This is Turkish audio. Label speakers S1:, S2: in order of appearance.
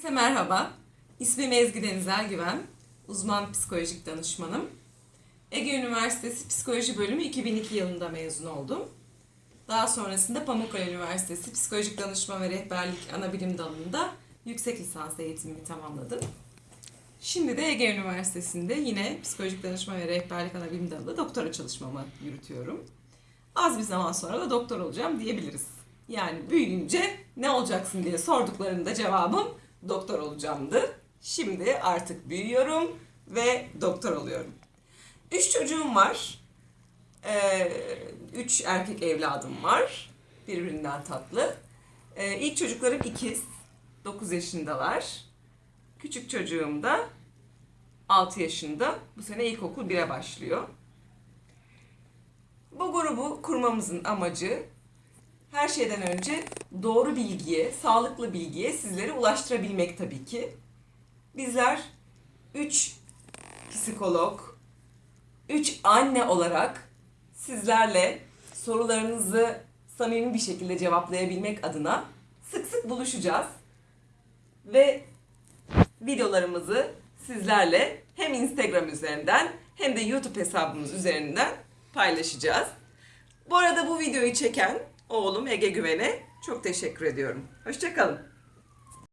S1: Herkese merhaba. İsmim Ezgi Denizel Güven. Uzman psikolojik danışmanım. Ege Üniversitesi Psikoloji Bölümü 2002 yılında mezun oldum. Daha sonrasında Pamukkale Üniversitesi Psikolojik Danışma ve Rehberlik Anabilim Dalı'nda yüksek lisans eğitimimi tamamladım. Şimdi de Ege Üniversitesi'nde yine Psikolojik Danışma ve Rehberlik Anabilim Dalı'da doktora çalışmamı yürütüyorum. Az bir zaman sonra da doktor olacağım diyebiliriz. Yani büyüyünce ne olacaksın diye sorduklarında cevabım doktor olacağımdı. Şimdi artık büyüyorum ve doktor oluyorum. Üç çocuğum var. Ee, üç erkek evladım var. Birbirinden tatlı. Ee, ilk çocuklarım ikiz. 9 yaşındalar. Küçük çocuğum da 6 yaşında. Bu sene ilkokul 1'e başlıyor. Bu grubu kurmamızın amacı her şeyden önce doğru bilgiye, sağlıklı bilgiye sizlere ulaştırabilmek tabii ki. Bizler 3 psikolog, 3 anne olarak sizlerle sorularınızı samimi bir şekilde cevaplayabilmek adına sık sık buluşacağız. Ve videolarımızı sizlerle hem Instagram üzerinden hem de YouTube hesabımız üzerinden paylaşacağız. Bu arada bu videoyu çeken oğlum Ege Güven'e çok teşekkür ediyorum. Hoşçakalın.